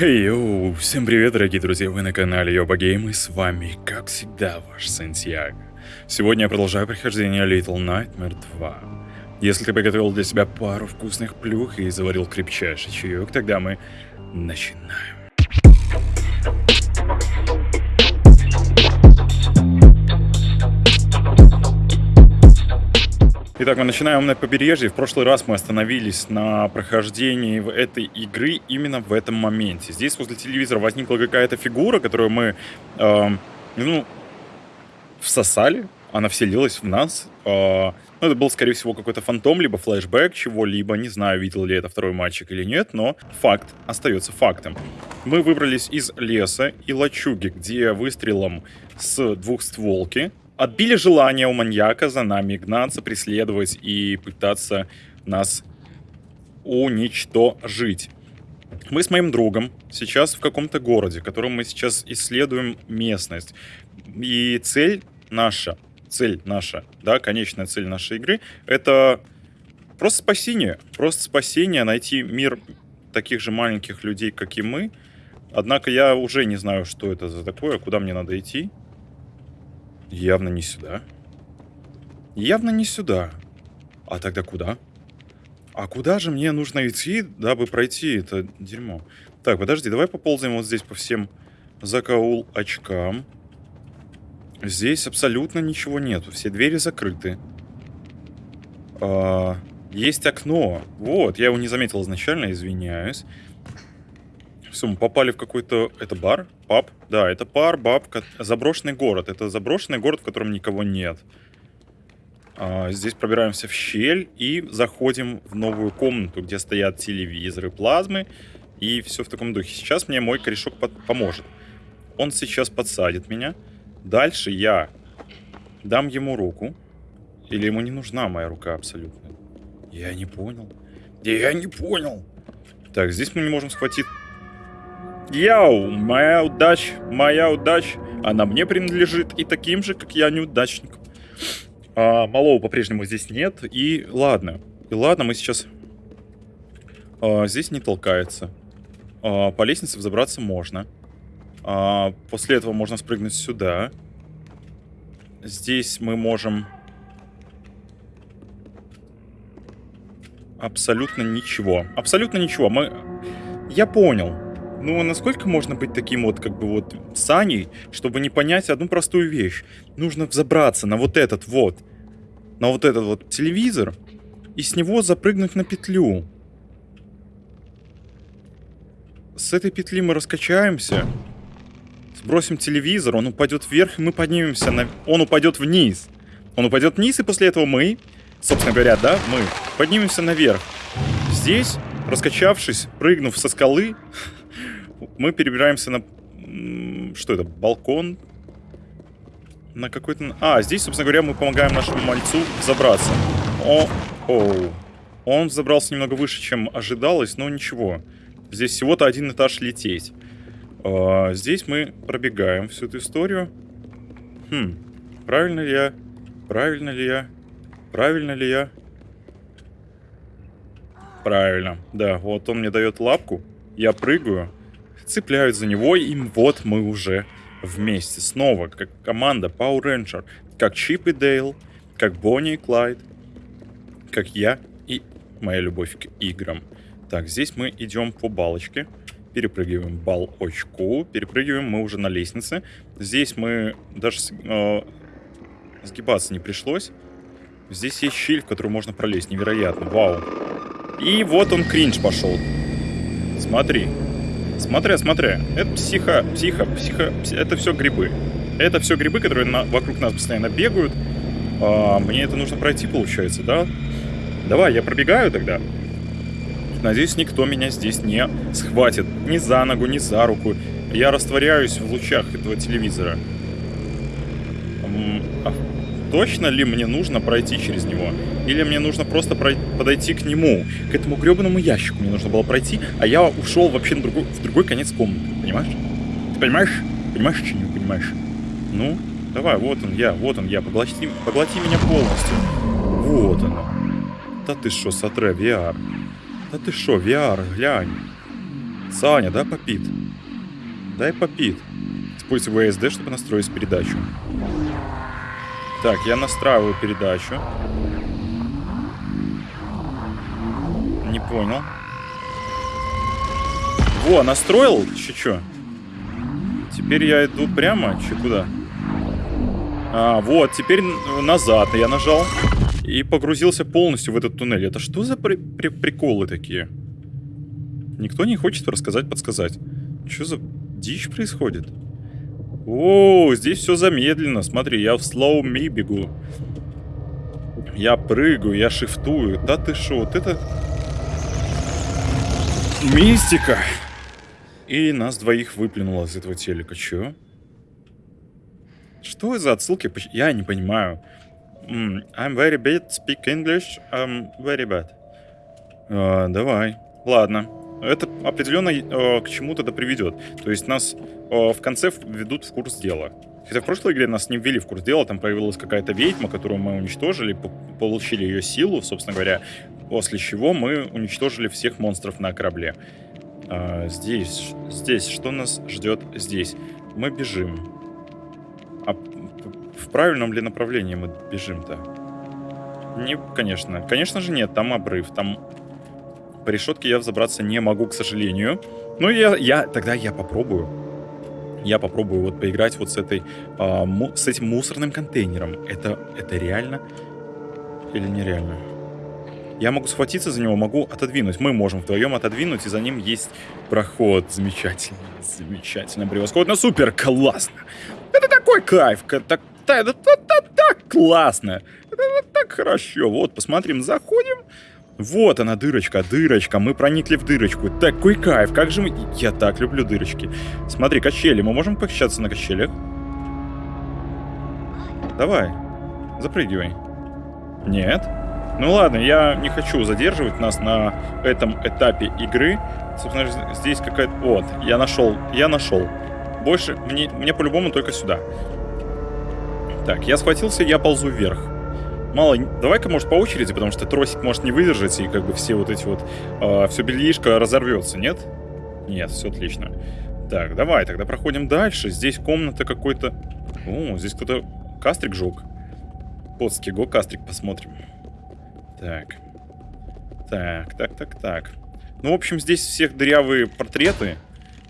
Йоу, всем привет, дорогие друзья, вы на канале Йоба Гейм, и с вами, как всегда, ваш Сантьяго. Сегодня я продолжаю прохождение Little Nightmare 2. Если ты приготовил для себя пару вкусных плюх и заварил крепчайший чаек, тогда мы начинаем. Итак, мы начинаем на побережье. В прошлый раз мы остановились на прохождении этой игры именно в этом моменте. Здесь возле телевизора возникла какая-то фигура, которую мы, э, ну, всосали. Она вселилась в нас. Э, ну, это был, скорее всего, какой-то фантом, либо флешбэк чего-либо. Не знаю, видел ли это второй мальчик или нет, но факт остается фактом. Мы выбрались из леса и лачуги, где выстрелом с двухстволки отбили желание у маньяка за нами гнаться, преследовать и пытаться нас уничтожить. Мы с моим другом сейчас в каком-то городе, в котором мы сейчас исследуем местность. И цель наша, цель наша, да, конечная цель нашей игры, это просто спасение. Просто спасение, найти мир таких же маленьких людей, как и мы. Однако я уже не знаю, что это за такое, куда мне надо идти. Явно не сюда. Явно не сюда. А тогда куда? А куда же мне нужно идти, дабы пройти это дерьмо? Так, подожди, давай поползаем вот здесь по всем закаул очкам. Здесь абсолютно ничего нету. Все двери закрыты. А, есть окно. Вот, я его не заметил изначально, извиняюсь. Все, мы попали в какой-то... Это бар? Паб? Да, это пар, баб, заброшенный город. Это заброшенный город, в котором никого нет. А, здесь пробираемся в щель и заходим в новую комнату, где стоят телевизоры, плазмы и все в таком духе. Сейчас мне мой корешок поможет. Он сейчас подсадит меня. Дальше я дам ему руку. Или ему не нужна моя рука абсолютно? Я не понял. Я не понял. Так, здесь мы не можем схватить Яу, моя удача, моя удача, она мне принадлежит и таким же, как я, неудачником. А, малого по-прежнему здесь нет, и ладно. И ладно, мы сейчас... А, здесь не толкается. А, по лестнице взобраться можно. А, после этого можно спрыгнуть сюда. Здесь мы можем... Абсолютно ничего. Абсолютно ничего. Мы... Я понял. Ну, насколько можно быть таким вот, как бы вот, Саней, чтобы не понять одну простую вещь? Нужно взобраться на вот этот вот, на вот этот вот телевизор, и с него запрыгнуть на петлю. С этой петли мы раскачаемся, сбросим телевизор, он упадет вверх, и мы поднимемся, на... он упадет вниз. Он упадет вниз, и после этого мы, собственно говоря, да, мы поднимемся наверх. Здесь, раскачавшись, прыгнув со скалы, мы перебираемся на... Что это? Балкон? На какой-то... А, здесь, собственно говоря, мы помогаем нашему мальцу забраться. О, оу. Он забрался немного выше, чем ожидалось, но ничего. Здесь всего-то один этаж лететь. А, здесь мы пробегаем всю эту историю. Хм, правильно ли я? Правильно ли я? Правильно ли я? Правильно. Да, вот он мне дает лапку. Я прыгаю цепляют за него, и вот мы уже вместе. Снова, как команда Power Ranger, как Чип и Дейл, как Бонни и Клайд, как я и моя любовь к играм. Так, здесь мы идем по балочке, перепрыгиваем бал очку, перепрыгиваем мы уже на лестнице. Здесь мы даже э, сгибаться не пришлось. Здесь есть щель, в которую можно пролезть. Невероятно. Вау. И вот он кринж пошел. Смотри. Смотря, смотря. Это психо, психо, психо, это все грибы. Это все грибы, которые на, вокруг нас постоянно бегают. А, мне это нужно пройти, получается, да? Давай, я пробегаю тогда. Надеюсь, никто меня здесь не схватит. Ни за ногу, ни за руку. Я растворяюсь в лучах этого телевизора. Точно ли мне нужно пройти через него? Или мне нужно просто подойти к нему, к этому гребаному ящику мне нужно было пройти, а я ушел вообще на другой, в другой конец комнаты, понимаешь? Ты понимаешь? Понимаешь, что не понимаешь? Ну, давай, вот он я, вот он я, поглоти, поглоти меня полностью. Вот оно. Да ты шо, Сатре, VR? Да ты шо, VR, глянь. Саня, дай попит. Дай попит. Используй VSD, чтобы настроить передачу. Так, я настраиваю передачу. Не понял. Во, настроил? Че, чё? Теперь я иду прямо? Че, куда? А, вот, теперь назад я нажал. И погрузился полностью в этот туннель. Это что за при при приколы такие? Никто не хочет рассказать, подсказать. Что за дичь происходит? О, здесь все замедленно. Смотри, я в slow me бегу. Я прыгаю, я шифтую. Да ты шо, вот это... Мистика! И нас двоих выплюнуло из этого телека. Чё? Что за отсылки? Я не понимаю. I'm very bad, speak English, I'm very bad. Uh, давай. Ладно. Это определенно uh, к чему-то да приведет. То есть нас uh, в конце ведут в курс дела. Хотя в прошлой игре нас не ввели в курс дела, там появилась какая-то ведьма, которую мы уничтожили, получили ее силу, собственно говоря, после чего мы уничтожили всех монстров на корабле. А, здесь, здесь, что нас ждет здесь? Мы бежим. А в правильном ли направлении мы бежим-то? Не, конечно. Конечно же нет, там обрыв, там... По решетке я взобраться не могу, к сожалению. Ну, я, я тогда я попробую. Я попробую вот поиграть вот с этой, а, му, с этим мусорным контейнером. Это, это реально или нереально? Я могу схватиться за него, могу отодвинуть. Мы можем вдвоем отодвинуть, и за ним есть проход. Замечательно, замечательно, превосходно, супер, классно. Это такой кайф, так, так, так, так, так классно. Это, так хорошо. Вот, посмотрим, заходим. Вот она, дырочка, дырочка. Мы проникли в дырочку. Такой кайф. Как же мы... Я так люблю дырочки. Смотри, качели. Мы можем покачаться на качелях? Давай. Запрыгивай. Нет. Ну ладно, я не хочу задерживать нас на этом этапе игры. Собственно, здесь какая-то... Вот, я нашел, я нашел. Больше мне, мне по-любому только сюда. Так, я схватился, я ползу вверх. Мало, давай-ка, может, по очереди, потому что тросик может не выдержать, и как бы все вот эти вот... Э, все бельишко разорвется, нет? Нет, все отлично. Так, давай, тогда проходим дальше. Здесь комната какой-то... О, здесь кто-то кастрик жег. Подский го кастрик посмотрим. Так. Так, так, так, так. Ну, в общем, здесь всех дырявые портреты.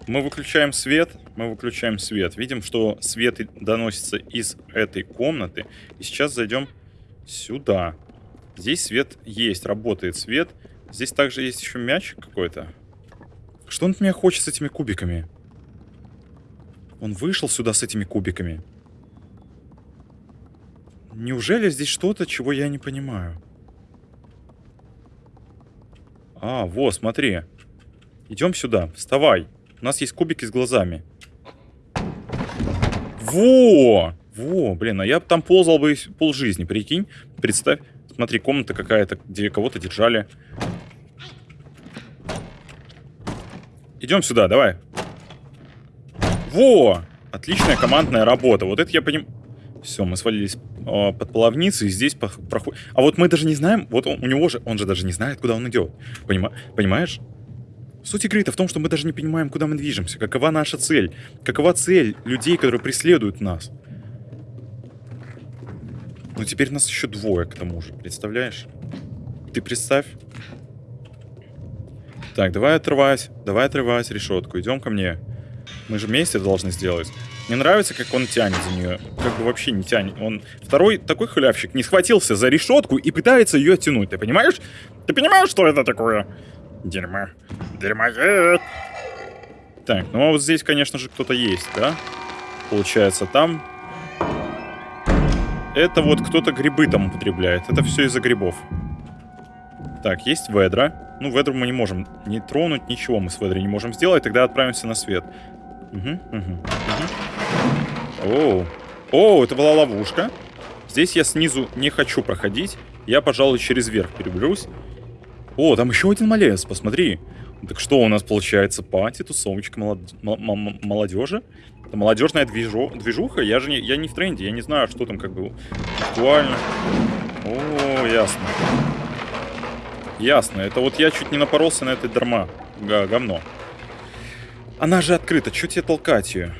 Мы выключаем свет, мы выключаем свет. Видим, что свет доносится из этой комнаты. И сейчас зайдем сюда. Здесь свет есть, работает свет. Здесь также есть еще мячик какой-то. Что он от меня хочет с этими кубиками? Он вышел сюда с этими кубиками. Неужели здесь что-то, чего я не понимаю? А, во, смотри. Идем сюда. Вставай. У нас есть кубики с глазами. Во! Во, блин, а я там ползал бы пол жизни, прикинь. Представь. Смотри, комната какая-то, где кого-то держали. Идем сюда, давай. Во! Отличная командная работа. Вот это я понимаю. Все, мы свалились э, под половницу, и здесь проходит... А вот мы даже не знаем, вот он, у него же, он же даже не знает, куда он идет. Понима... Понимаешь? Суть игры-то в том, что мы даже не понимаем, куда мы движемся, какова наша цель, какова цель людей, которые преследуют нас. Ну теперь нас еще двое к тому же, представляешь? Ты представь. Так, давай отрывать, давай отрывать решетку, идем ко мне. Мы же вместе должны сделать. Мне нравится, как он тянет за нее. Как бы вообще не тянет. Он второй такой халявщик не схватился за решетку и пытается ее оттянуть. Ты понимаешь? Ты понимаешь, что это такое? Дерьмо. Дерьмоед. Так, ну а вот здесь, конечно же, кто-то есть, да? Получается, там... Это вот кто-то грибы там употребляет. Это все из-за грибов. Так, есть ведра. Ну, ведру мы не можем не тронуть, ничего мы с ведрой не можем сделать. Тогда отправимся на свет. Угу, угу, угу. Оу. О, это была ловушка. Здесь я снизу не хочу проходить. Я, пожалуй, через верх переберусь. О, там еще один малец, посмотри. Так что у нас получается? Пати, тусовочка молод... молодежи? Это молодежная движу... движуха? Я же не... Я не в тренде, я не знаю, что там как бы актуально. О, ясно. Ясно, это вот я чуть не напоролся на это дарма. Говно. Она же открыта, чё тебе толкать ее?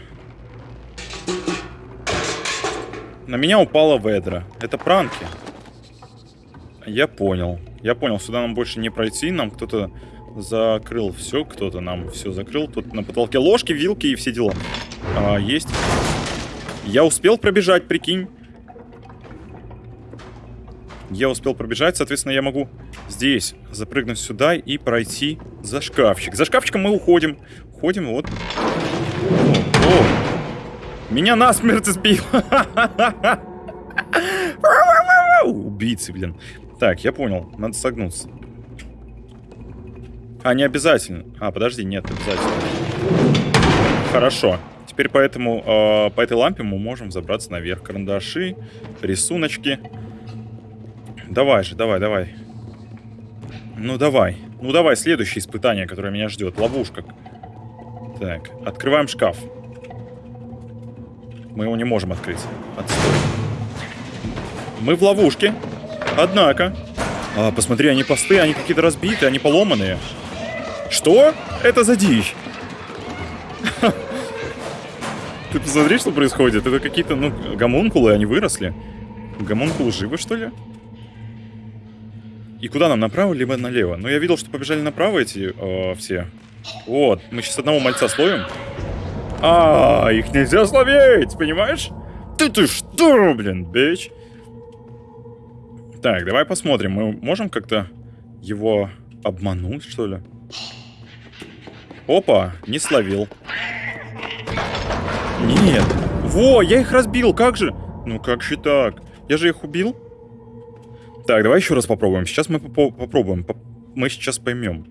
На меня упала ведра. Это пранки. Я понял. Я понял, сюда нам больше не пройти. Нам кто-то закрыл все. Кто-то нам все закрыл. Тут на потолке ложки, вилки и все дела. А, есть. Я успел пробежать, прикинь. Я успел пробежать, соответственно, я могу здесь запрыгнуть сюда и пройти за шкафчик. За шкафчиком мы уходим. Уходим, вот. О, о. Меня насмерть сбил. Убийцы, блин. Так, я понял. Надо согнуться. А, не обязательно. А, подожди, нет, обязательно. Хорошо. Теперь поэтому э, по этой лампе мы можем забраться наверх. Карандаши, рисуночки. Давай же, давай, давай. Ну давай. Ну давай, следующее испытание, которое меня ждет. Ловушка. Так, открываем шкаф. Мы его не можем открыть. Отстой. Мы в ловушке. Однако. А, посмотри, они посты, они какие-то разбитые, они поломанные. Что? Это за дичь? Ты посмотри, что происходит. Это какие-то, ну, гомункулы, они выросли. Гомункулы живы, что ли? И куда нам, направо либо налево? Ну, я видел, что побежали направо эти э, все. Вот, мы сейчас одного мальца словим. А, их нельзя словить, понимаешь? Ты ты что, блин, бич? Так, давай посмотрим. Мы можем как-то его обмануть, что ли? Опа, не словил. Нет. Во, я их разбил, как же? Ну как же так? Я же их убил. Так, давай еще раз попробуем. Сейчас мы поп попробуем. Поп мы сейчас поймем.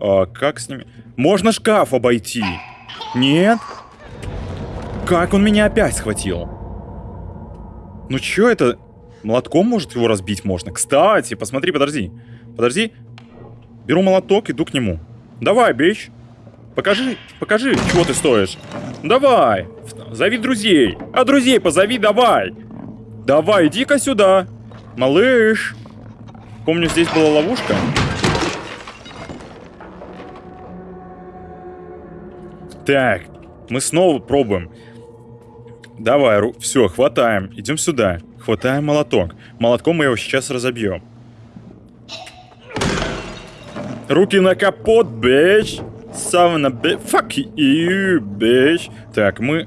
А, как с ними... Можно шкаф обойти. Нет? Как он меня опять схватил? Ну чё это? Молотком, может, его разбить можно? Кстати, посмотри, подожди. Подожди. Беру молоток, иду к нему. Давай, бич. Покажи, покажи, чего ты стоишь. Давай. Зови друзей. А друзей позови, давай. Давай, иди-ка сюда. Малыш. Помню, здесь была ловушка. Так, мы снова пробуем. Давай, ру... все, хватаем. Идем сюда. Хватаем молоток. Молотком мы его сейчас разобьем. Руки на капот, бич. Савна, бич. Fuck you, бич. Так, мы...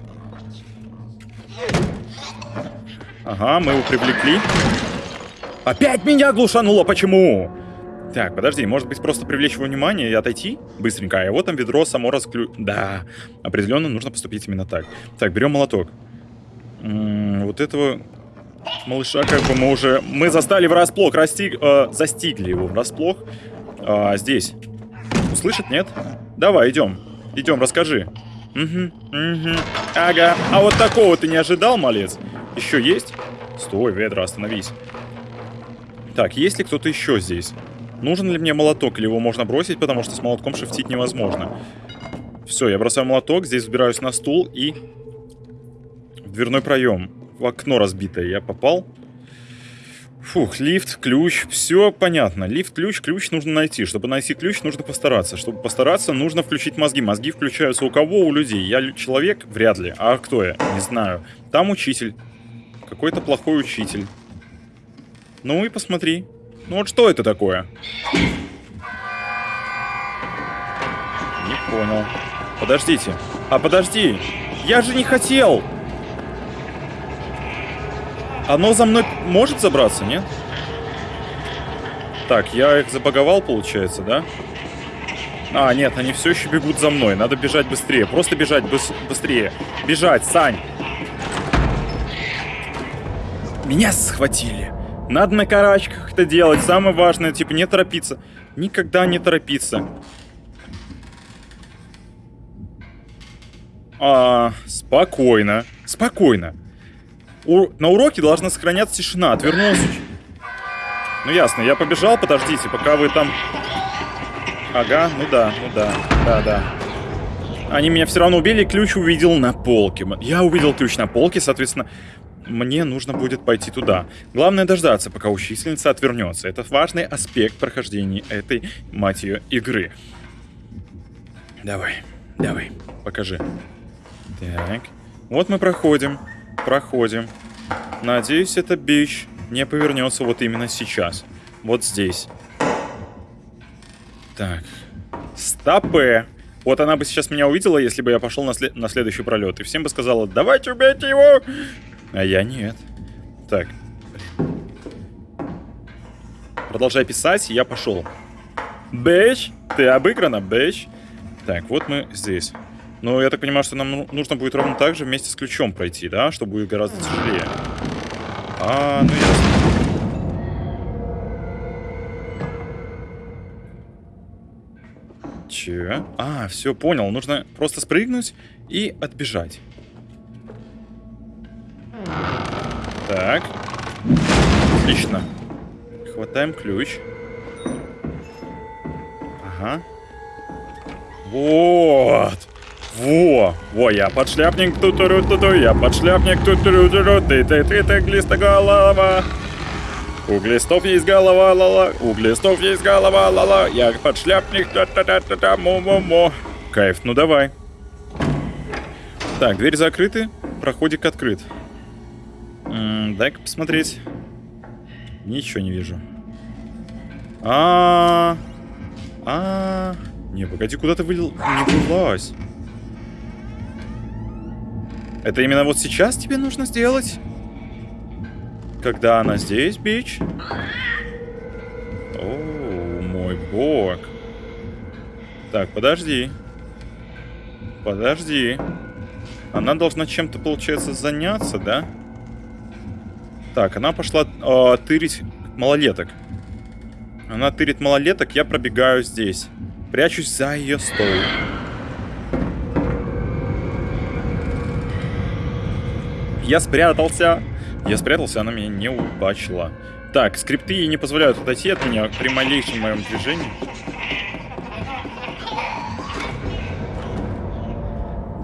Ага, мы его привлекли. Опять меня глушануло, почему? Так, подожди, может быть просто привлечь его внимание и отойти быстренько, а его там ведро само расклю... Да, определенно нужно поступить именно так. Так, берем молоток. М -м, вот этого малыша как бы мы уже... Мы застали врасплох, расстиг... Э, застигли его врасплох. А, здесь. Услышит, нет? Давай, идем. Идем, расскажи. Угу, угу. Ага. А вот такого ты не ожидал, малец? Еще есть? Стой, ведра, остановись. Так, есть ли кто-то еще здесь? Нужен ли мне молоток, или его можно бросить, потому что с молотком шифтить невозможно? Все, я бросаю молоток, здесь взбираюсь на стул и Дверной проем. В окно разбитое. Я попал. Фух, лифт, ключ, все понятно. Лифт, ключ, ключ нужно найти. Чтобы найти ключ, нужно постараться. Чтобы постараться, нужно включить мозги. Мозги включаются у кого? У людей. Я человек? Вряд ли. А кто я? Не знаю. Там учитель. Какой-то плохой учитель. Ну и посмотри. Ну вот что это такое? Не понял. Подождите. А подожди. Я же не хотел. Оно за мной может забраться, нет? Так, я их забаговал, получается, да? А, нет, они все еще бегут за мной. Надо бежать быстрее. Просто бежать быс быстрее. Бежать, Сань. Меня схватили. Надо на карачках это делать. Самое важное, типа, не торопиться. Никогда не торопиться. А, спокойно. Спокойно. У... На уроке должна сохраняться тишина. Отвернулся. Ну ясно, я побежал, подождите, пока вы там... Ага, ну да, ну да, да, да. Они меня все равно убили, ключ увидел на полке. Я увидел ключ на полке, соответственно, мне нужно будет пойти туда. Главное дождаться, пока учительница отвернется. Это важный аспект прохождения этой, мать игры. Давай. Давай, покажи. Так. Вот мы проходим. Проходим. Надеюсь, эта бич не повернется вот именно сейчас. Вот здесь. Так. Стопы. Вот она бы сейчас меня увидела, если бы я пошел на, след на следующий пролет. И всем бы сказала, давайте убейте его. А я нет. Так. Продолжай писать, я пошел. Бэч, ты обыграна, бэч. Так, вот мы здесь. Но я так понимаю, что нам ну, нужно будет ровно так же вместе с ключом пройти, да? Что будет гораздо тяжелее. А, ну ясно. Че? А, все, понял. Нужно просто спрыгнуть и отбежать. Так. Отлично. Хватаем ключ. Ага. Вот. Во, во, я подшляпник, ту ту ту ту я подшляпник, ту ту ту ту ты ты ты ты глистоголова. У глистов есть голова, ла-ла, у глистов есть голова, ла-ла, я подшляпник, та-та-та-та-та, му-му-му. Кайф, ну давай. Так, дверь закрыты, проходик открыт. Дай-ка посмотреть. Ничего не вижу. А, -а, -а, а, не, погоди, куда ты вылил? Не вылазь. Это именно вот сейчас тебе нужно сделать? Когда она здесь, бич? О, мой бог. Так, подожди. Подожди. Она должна чем-то, получается, заняться, да? Так, она пошла э, тырить малолеток. Она тырит малолеток, я пробегаю здесь. Прячусь за ее стол. Я спрятался. Я спрятался, она меня не убачила. Так, скрипты не позволяют отойти от меня при малейшем моем движении.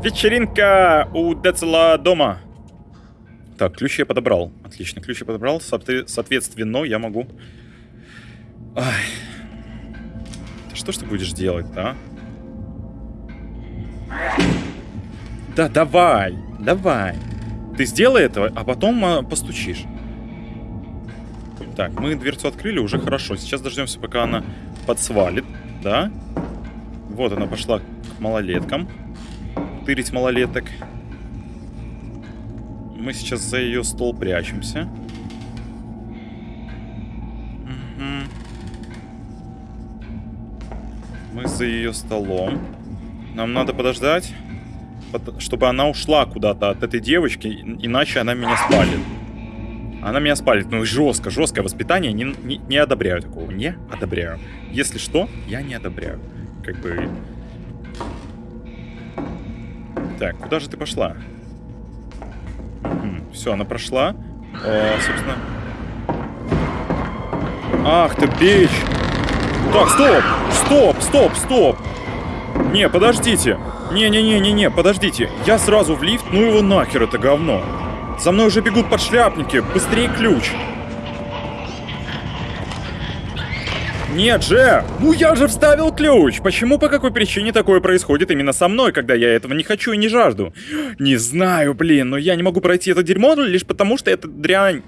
Вечеринка у Децела дома. Так, ключ я подобрал. Отлично, ключ я подобрал. Соответственно, я могу... Ай. Что ж ты будешь делать, да? Да, давай, давай. Ты сделай это, а потом а, постучишь. Так, мы дверцу открыли, уже хорошо. Сейчас дождемся, пока она подсвалит, да? Вот она пошла к малолеткам. Тырить малолеток. Мы сейчас за ее стол прячемся. Угу. Мы за ее столом. Нам надо подождать чтобы она ушла куда-то от этой девочки, иначе она меня спалит. Она меня спалит. Ну, жестко, жесткое воспитание. Не, не, не одобряю такого. Не одобряю. Если что, я не одобряю. Как бы... Так, куда же ты пошла? Все, она прошла. О, собственно... Ах ты, бич! Так, стоп! Стоп, стоп, стоп! Не, подождите. Не-не-не-не-не, подождите. Я сразу в лифт, ну его нахер это говно. За мной уже бегут подшляпники. Быстрее ключ. Нет же! Ну я же вставил ключ! Почему, по какой причине такое происходит именно со мной, когда я этого не хочу и не жажду? Не знаю, блин, но я не могу пройти это дерьмо лишь потому, что эта дрянь,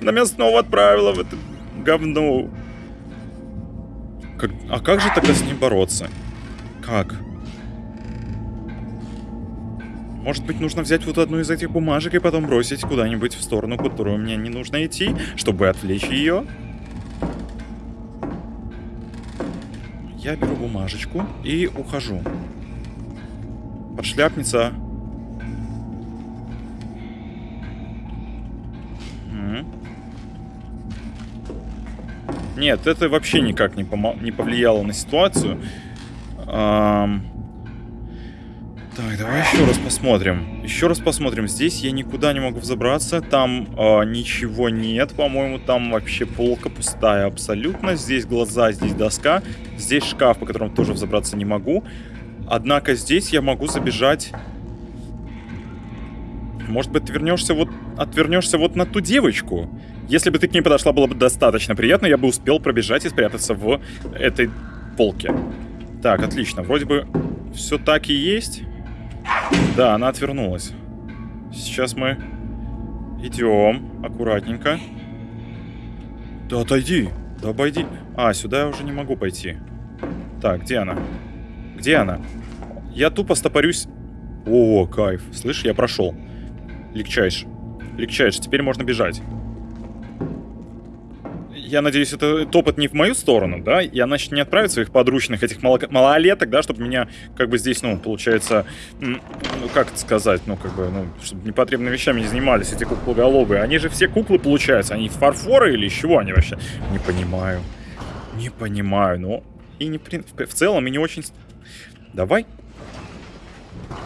она меня снова отправила в это говно. Как... А как же тогда с ним бороться? Как? Может быть, нужно взять вот одну из этих бумажек и потом бросить куда-нибудь в сторону, которую мне не нужно идти, чтобы отвлечь ее? Я беру бумажечку и ухожу. Подшляпница. Нет, это вообще никак не, не повлияло на ситуацию. Эм... Так, давай еще раз посмотрим. Еще раз посмотрим. Здесь я никуда не могу взобраться. Там э, ничего нет. По-моему, там вообще полка пустая абсолютно. Здесь глаза, здесь доска. Здесь шкаф, по которому тоже взобраться не могу. Однако здесь я могу забежать... Может быть, вернешься вот... Отвернешься вот на ту девочку? Если бы ты к ней подошла, было бы достаточно приятно. Я бы успел пробежать и спрятаться в этой полке. Так, отлично. Вроде бы все так и есть. Да, она отвернулась. Сейчас мы идем аккуратненько. Да отойди, да обойди. А, сюда я уже не могу пойти. Так, где она? Где она? Я тупо стопорюсь. О, кайф. Слышь, я прошел. Легчайший. Легчайший. Теперь можно бежать я надеюсь, это топот не в мою сторону, да, и она не отправит своих подручных, этих мало малолеток, да, чтобы меня, как бы, здесь, ну, получается, ну, как это сказать, ну, как бы, ну, чтобы непотребными вещами не занимались эти куклоголовые. Они же все куклы, получаются, они фарфоры или чего они вообще? Не понимаю. Не понимаю, но и не, в целом и не очень... Давай.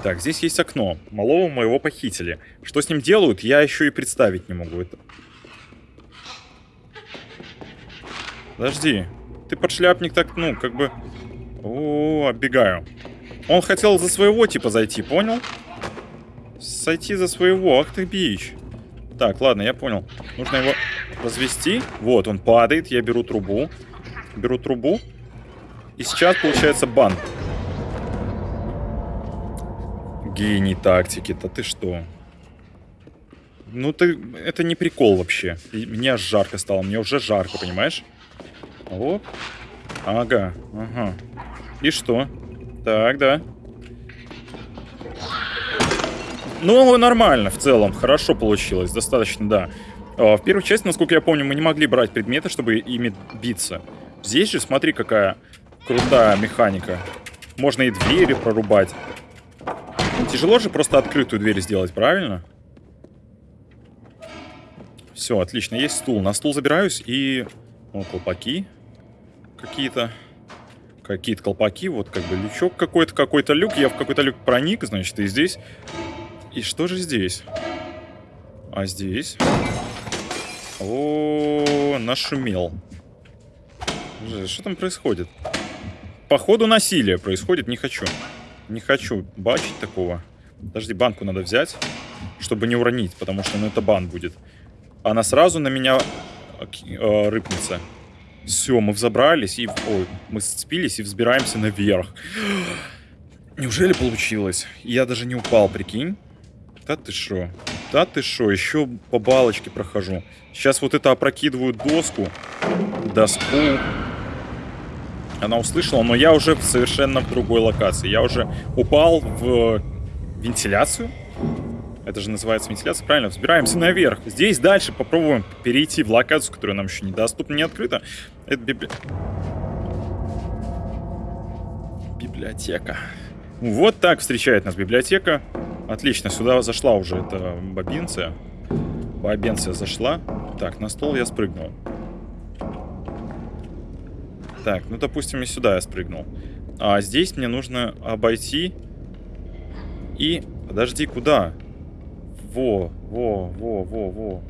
Так, здесь есть окно. Малого моего похитили. Что с ним делают, я еще и представить не могу. Это Подожди. Ты подшляпник так, ну, как бы... О, оббегаю. Он хотел за своего типа зайти, понял? Сойти за своего. Ах ты бич. Так, ладно, я понял. Нужно его развести. Вот, он падает. Я беру трубу. Беру трубу. И сейчас получается бан. Гений тактики-то ты что? Ну ты... Это не прикол вообще. И мне жарко стало. Мне уже жарко, понимаешь? Оп. Ага, ага. И что? Так, да. Ну, нормально в целом. Хорошо получилось. Достаточно, да. А, в первой части, насколько я помню, мы не могли брать предметы, чтобы ими биться. Здесь же, смотри, какая крутая механика. Можно и двери прорубать. Тяжело же просто открытую дверь сделать, правильно? Все, отлично. Есть стул. На стул забираюсь и... О, колпаки какие-то какие-то колпаки, вот как бы лючок какой-то, какой-то люк. Я в какой-то люк проник, значит, и здесь. И что же здесь? А здесь? О, нашумел. Что там происходит? Походу насилие происходит, не хочу. Не хочу бачить такого. Подожди, банку надо взять, чтобы не уронить, потому что ну, это бан будет. Она сразу на меня э, рыпнется. Все, мы взобрались и... Ой, мы сцепились и взбираемся наверх. Неужели получилось? Я даже не упал, прикинь. Да ты шо? Да ты шо? Еще по балочке прохожу. Сейчас вот это опрокидываю доску. Доску. Она услышала, но я уже совершенно в другой локации. Я уже упал в вентиляцию. Это же называется вентиляция, правильно? Взбираемся наверх. Здесь дальше попробуем перейти в локацию, которая нам еще недоступна, не открыта. Это библи... библиотека. Вот так встречает нас библиотека. Отлично, сюда зашла уже эта бобинция. Бобинция зашла. Так, на стол я спрыгнул. Так, ну, допустим, и сюда я спрыгнул. А здесь мне нужно обойти и... Подожди, куда? Во, во, во, во, во.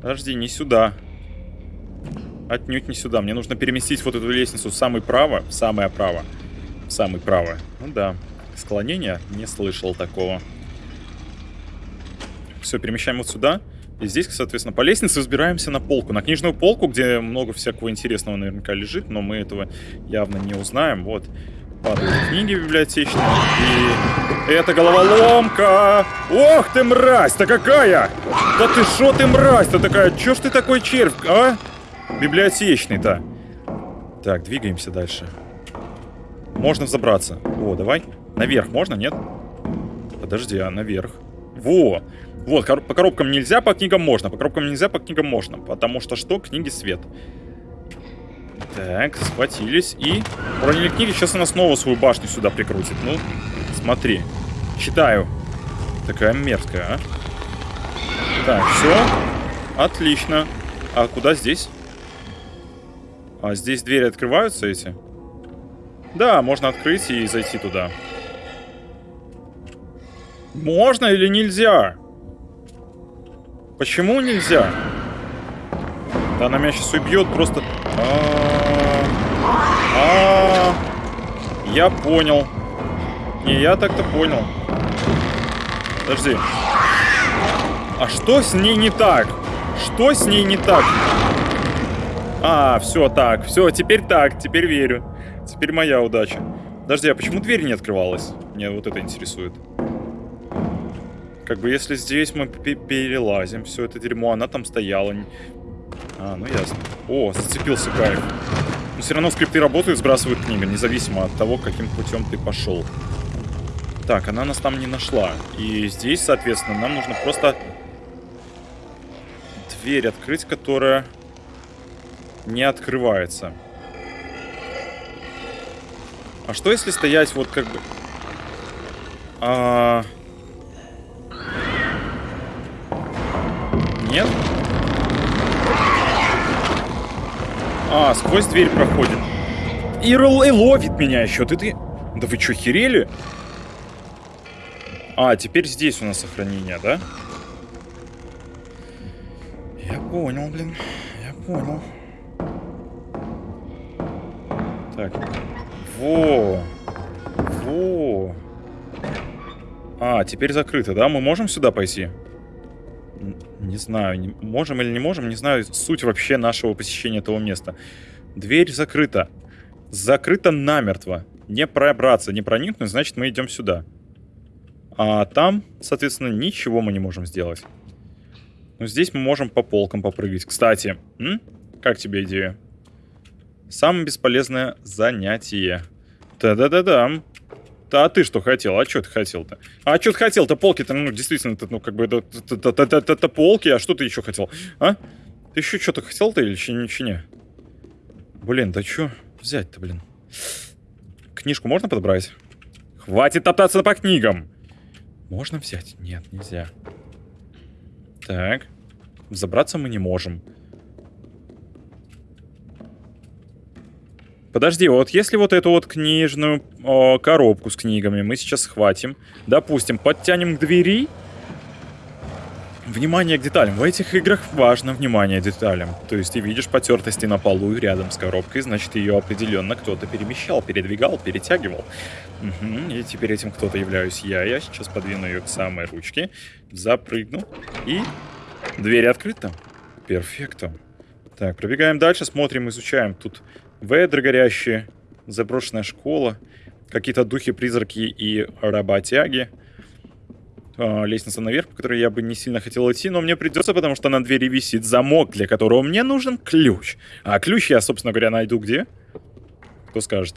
Подожди, не сюда. Отнюдь не сюда. Мне нужно переместить вот эту лестницу в самый право. В самое право. В самый право. Ну да. Склонение? Не слышал такого. Все, перемещаем вот сюда. И здесь, соответственно, по лестнице взбираемся на полку. На книжную полку, где много всякого интересного наверняка лежит, но мы этого явно не узнаем. Вот падают книги библиотечные. И это головоломка! Ох ты, мразь-то какая! Да ты шо ты, мразь-то такая? Чё ж ты такой червь, а? Библиотечный-то. Так, двигаемся дальше. Можно взобраться. О, давай. Наверх можно, нет? Подожди, а наверх? Во! Вот, кор по коробкам нельзя, по книгам можно. По коробкам нельзя, по книгам можно. Потому что что? Книги свет. Так, схватились и... Уронили книги, сейчас она снова свою башню сюда прикрутит. Ну, смотри. Читаю. Такая мерзкая, а. Так, все. Отлично. А куда здесь? А здесь двери открываются эти? Да, можно открыть и зайти туда. Можно или нельзя? Почему нельзя? Да она меня сейчас убьет просто... А -а -а я понял. Не, я так-то понял. Подожди. А что с ней не так? Что с ней не так? А, все так. Все, теперь так. Теперь верю. Теперь моя удача. Подожди, а почему дверь не открывалась? Мне вот это интересует. Как бы если здесь мы перелазим все это дерьмо, она там стояла. А, ну ясно. О, зацепился кайф. Но все равно скрипты работают, сбрасывают книга, независимо от того, каким путем ты пошел. Так, она нас там не нашла. И здесь, соответственно, нам нужно просто дверь открыть, которая не открывается. А что если стоять вот как бы... А... Нет? А, сквозь дверь проходит. И, и ловит меня еще. Ты, ты... Да вы что, херели? А, теперь здесь у нас сохранение, да? Я понял, блин. Я понял. Так. Во. Во. А, теперь закрыто, да? Мы можем сюда пойти? Не знаю, не, можем или не можем, не знаю суть вообще нашего посещения этого места. Дверь закрыта. Закрыта намертво. Не пробраться, не проникнуть, значит мы идем сюда. А там, соответственно, ничего мы не можем сделать. Но здесь мы можем по полкам попрыгать. Кстати, м? как тебе идея? Самое бесполезное занятие. Да-да-да-да. Да, а ты что хотел? А что ты хотел-то? А что ты хотел-то? Полки-то, ну, действительно, ну, как бы, это полки, а что ты еще хотел? А? Ты еще что-то хотел-то или ничего не? Блин, да что взять-то, блин? Книжку можно подобрать? Хватит топтаться по книгам! Можно взять? Нет, нельзя. Так. Забраться мы не можем. Подожди, вот если вот эту вот книжную о, коробку с книгами мы сейчас схватим, допустим, подтянем к двери, Внимание к деталям. В этих играх важно внимание к деталям. То есть ты видишь потертости на полу рядом с коробкой, значит ее определенно кто-то перемещал, передвигал, перетягивал. Угу. И теперь этим кто-то являюсь я. Я сейчас подвину ее к самой ручке, запрыгну и дверь открыта. Перфекто. Так, пробегаем дальше, смотрим, изучаем. Тут ведры горящие, заброшенная школа, какие-то духи-призраки и работяги. А, лестница наверх, по которой я бы не сильно хотел идти, но мне придется, потому что на двери висит замок, для которого мне нужен ключ. А ключ я, собственно говоря, найду где? Кто скажет?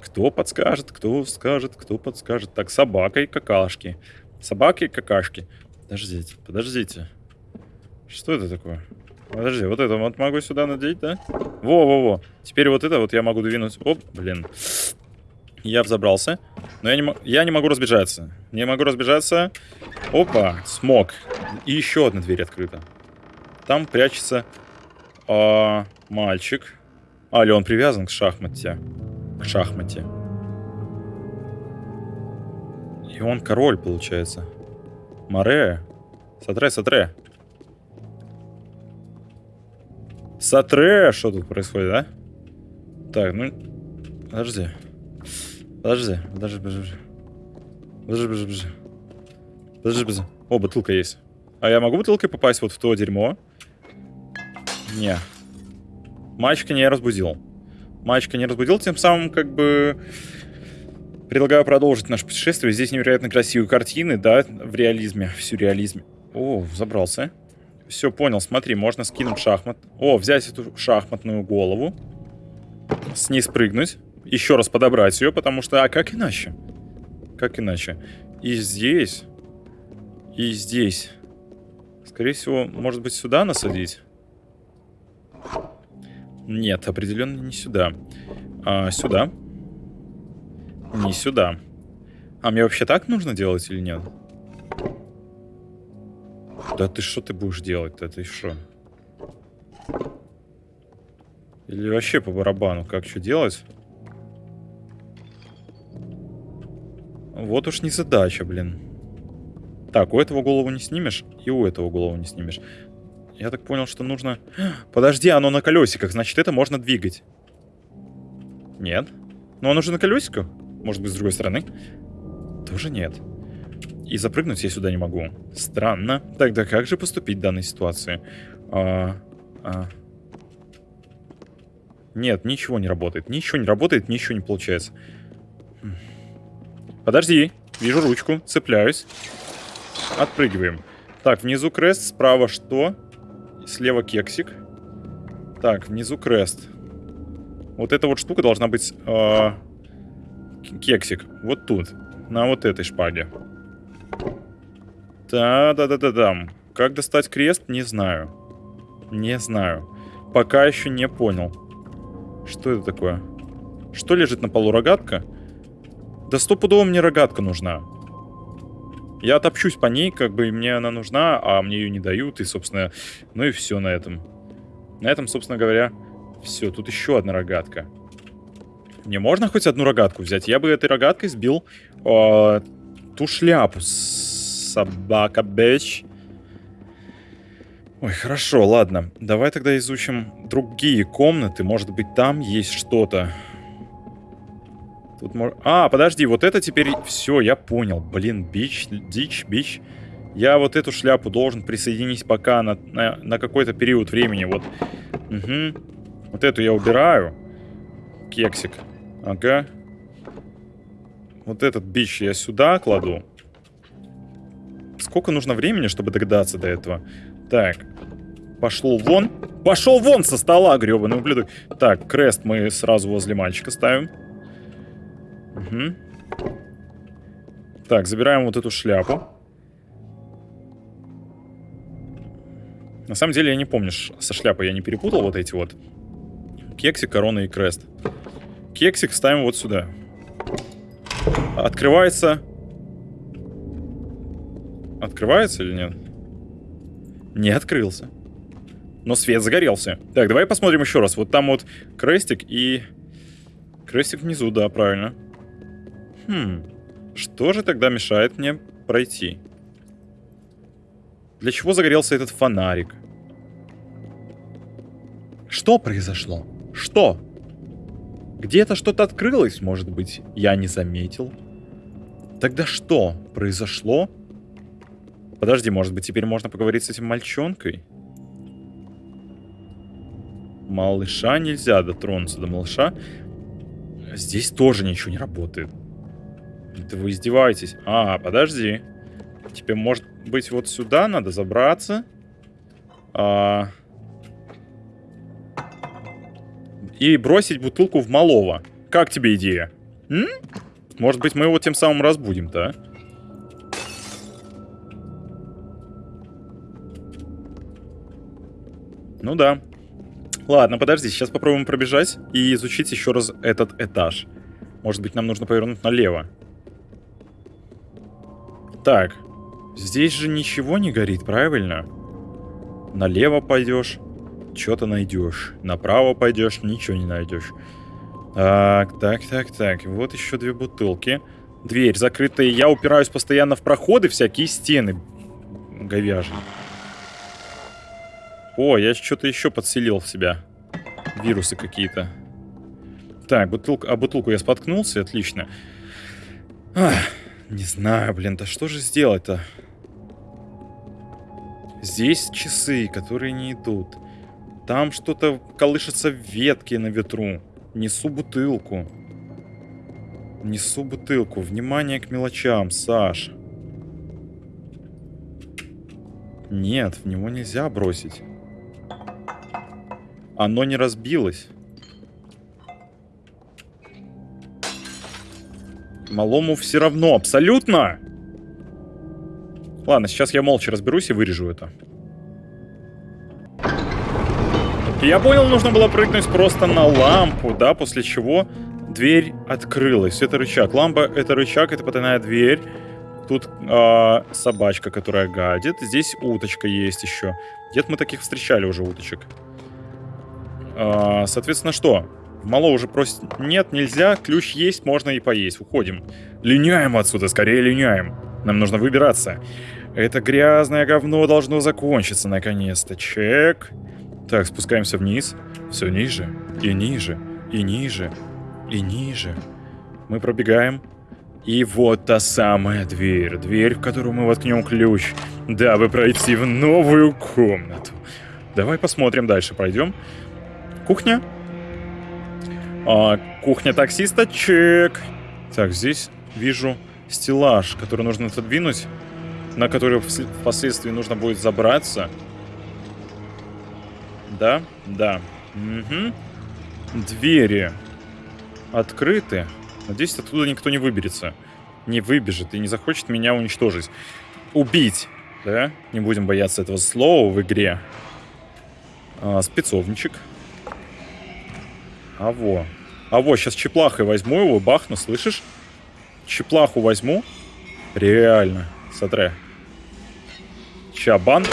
Кто подскажет, кто скажет, кто подскажет. Так, собака и какашки. Собаки и какашки. Подождите, подождите. Что это такое? Подожди, вот это вот могу сюда надеть, да? Во-во-во. Теперь вот это вот я могу двинуть. Оп, блин. Я взобрался. Но я не, я не могу разбежаться. Не могу разбежаться. Опа, смог. И еще одна дверь открыта. Там прячется а, мальчик. А, или он привязан к шахмате. К шахмате. И он король, получается. Море. Сатре, сатре. Сатре! Что тут происходит, да? Так, ну... Подожди. Подожди, подожди, подожди. Подожди, подожди, подожди. Подожди, подожди. О, бутылка есть. А я могу бутылкой попасть вот в то дерьмо? Не. Мальчика не разбудил. Мальчика не разбудил, тем самым как бы... Предлагаю продолжить наше путешествие. Здесь невероятно красивые картины, да, в реализме, в сюрреализме. О, забрался. Все, понял, смотри, можно скинуть шахмат. О, взять эту шахматную голову. С ней спрыгнуть. Еще раз подобрать ее, потому что... А как иначе? Как иначе? И здесь... И здесь. Скорее всего, может быть, сюда насадить? Нет, определенно не сюда. А, сюда. Не сюда. А мне вообще так нужно делать или нет? Да ты что ты будешь делать-то? Ты что? Или вообще по барабану? Как что делать? Вот уж не задача, блин. Так, у этого голову не снимешь, и у этого голову не снимешь. Я так понял, что нужно... Подожди, оно на колесиках, значит, это можно двигать. Нет. Но оно же на колесиках. Может быть, с другой стороны. Тоже нет. И запрыгнуть я сюда не могу. Странно. Тогда как же поступить в данной ситуации? А, а. Нет, ничего не работает. Ничего не работает, ничего не получается. Подожди. Вижу ручку. Цепляюсь. Отпрыгиваем. Так, внизу крест. Справа что? Слева кексик. Так, внизу крест. Вот эта вот штука должна быть... Э, кексик. Вот тут. На вот этой шпаге. Да-да-да-да-да. Как достать крест, не знаю. Не знаю. Пока еще не понял. Что это такое? Что лежит на полу? Рогатка? Да стопудово мне рогатка нужна. Я топчусь по ней, как бы мне она нужна, а мне ее не дают, и, собственно, ну и все на этом. На этом, собственно говоря, все. Тут еще одна рогатка. Мне можно хоть одну рогатку взять? Я бы этой рогаткой сбил э, ту шляпу. Собака, бэч. Ой, хорошо, ладно. Давай тогда изучим другие комнаты. Может быть, там есть что-то. Тут мож... А, подожди, вот это теперь... Все, я понял. Блин, бич, дичь, бич. Я вот эту шляпу должен присоединить пока на, на, на какой-то период времени. Вот. Угу. Вот эту я убираю. Кексик. Ага. Вот этот бич я сюда кладу. Сколько нужно времени, чтобы догадаться до этого? Так. Пошел вон. Пошел вон со стола, гребаный ублюдок. Так, крест мы сразу возле мальчика ставим. Угу. Так, забираем вот эту шляпу. На самом деле я не помню, со шляпой я не перепутал вот эти вот. Кексик, корона и крест. Кексик ставим вот сюда. Открывается. Открывается или нет? Не открылся. Но свет загорелся. Так, давай посмотрим еще раз. Вот там вот крестик и... Крестик внизу, да, правильно. Хм, что же тогда мешает мне пройти? Для чего загорелся этот фонарик? Что произошло? Что? Где-то что-то открылось, может быть, я не заметил. Тогда что произошло? Подожди, может быть, теперь можно поговорить с этим мальчонкой? Малыша нельзя дотронуться до малыша. Здесь тоже ничего не работает. Да вы издеваетесь. А, подожди. Тебе, может быть, вот сюда надо забраться. А... И бросить бутылку в малого. Как тебе идея? М? Может быть, мы его тем самым разбудим-то, а? Ну да. Ладно, подожди, сейчас попробуем пробежать и изучить еще раз этот этаж. Может быть, нам нужно повернуть налево. Так, здесь же ничего не горит, правильно? Налево пойдешь, что-то найдешь. Направо пойдешь, ничего не найдешь. Так, так, так, так. Вот еще две бутылки. Дверь закрытая. Я упираюсь постоянно в проходы, всякие стены говяжьи. О, я что-то еще подселил в себя. Вирусы какие-то. Так, бутылка... А бутылку я споткнулся, отлично. Ах. Не знаю, блин, да что же сделать-то? Здесь часы, которые не идут. Там что-то колышется ветки на ветру. Несу бутылку. Несу бутылку. Внимание к мелочам, Саш. Нет, в него нельзя бросить. Оно не разбилось. Малому все равно, абсолютно. Ладно, сейчас я молча разберусь и вырежу это. Я понял, нужно было прыгнуть просто на лампу, да, после чего дверь открылась. Это рычаг. Лампа — это рычаг, это потайная дверь. Тут э, собачка, которая гадит. Здесь уточка есть еще. Где-то мы таких встречали уже уточек. Э, соответственно, что? Мало уже просит... Нет, нельзя, ключ есть, можно и поесть. Уходим. Линяем отсюда, скорее линяем. Нам нужно выбираться. Это грязное говно должно закончиться наконец-то. Чек. Так, спускаемся вниз. Все ниже, и ниже, и ниже, и ниже. Мы пробегаем. И вот та самая дверь. Дверь, в которую мы воткнем ключ, дабы пройти в новую комнату. Давай посмотрим дальше, пройдем. Кухня. А, кухня таксиста, чек. Так, здесь вижу стеллаж, который нужно отодвинуть, на который впоследствии нужно будет забраться. Да, да. Угу. Двери открыты. Надеюсь, оттуда никто не выберется. Не выбежит и не захочет меня уничтожить. Убить, да? Не будем бояться этого слова в игре. А, спецовничек. А во. А во, сейчас чеплахой возьму его, бахну, слышишь? Чеплаху возьму. Реально. Смотри. Чабан.